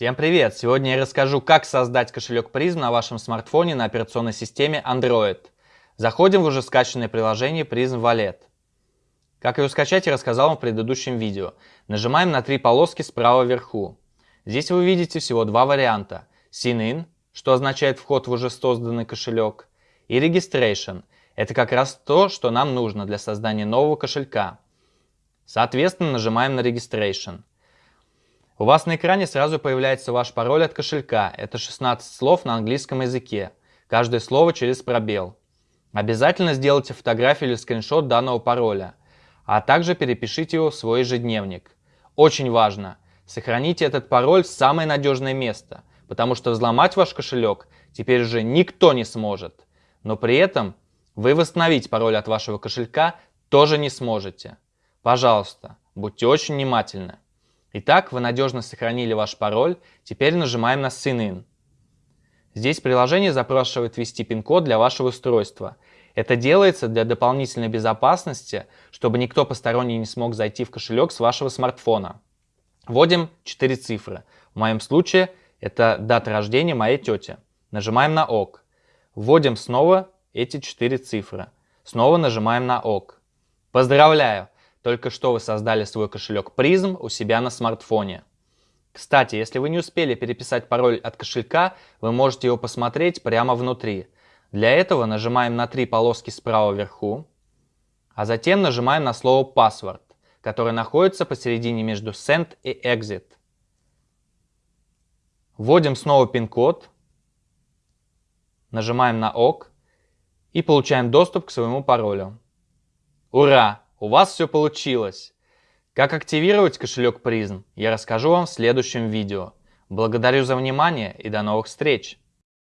Всем привет! Сегодня я расскажу, как создать кошелек Prism на вашем смартфоне на операционной системе Android. Заходим в уже скачанное приложение Prism Wallet. Как его скачать, я рассказал вам в предыдущем видео. Нажимаем на три полоски справа вверху. Здесь вы видите всего два варианта. Sign in, что означает вход в уже созданный кошелек, и Registration. Это как раз то, что нам нужно для создания нового кошелька. Соответственно, нажимаем на Registration. У вас на экране сразу появляется ваш пароль от кошелька. Это 16 слов на английском языке. Каждое слово через пробел. Обязательно сделайте фотографию или скриншот данного пароля, а также перепишите его в свой ежедневник. Очень важно, сохраните этот пароль в самое надежное место, потому что взломать ваш кошелек теперь уже никто не сможет. Но при этом вы восстановить пароль от вашего кошелька тоже не сможете. Пожалуйста, будьте очень внимательны. Итак, вы надежно сохранили ваш пароль, теперь нажимаем на Sign. Здесь приложение запрашивает ввести пин-код для вашего устройства. Это делается для дополнительной безопасности, чтобы никто посторонний не смог зайти в кошелек с вашего смартфона. Вводим 4 цифры. В моем случае это дата рождения моей тети. Нажимаем на ОК. Вводим снова эти 4 цифры. Снова нажимаем на ОК. Поздравляю! Только что вы создали свой кошелек Prism у себя на смартфоне. Кстати, если вы не успели переписать пароль от кошелька, вы можете его посмотреть прямо внутри. Для этого нажимаем на три полоски справа вверху, а затем нажимаем на слово Password, которое находится посередине между Send и Exit. Вводим снова пин-код, нажимаем на ОК и получаем доступ к своему паролю. Ура! У вас все получилось! Как активировать кошелек Prism, я расскажу вам в следующем видео. Благодарю за внимание и до новых встреч!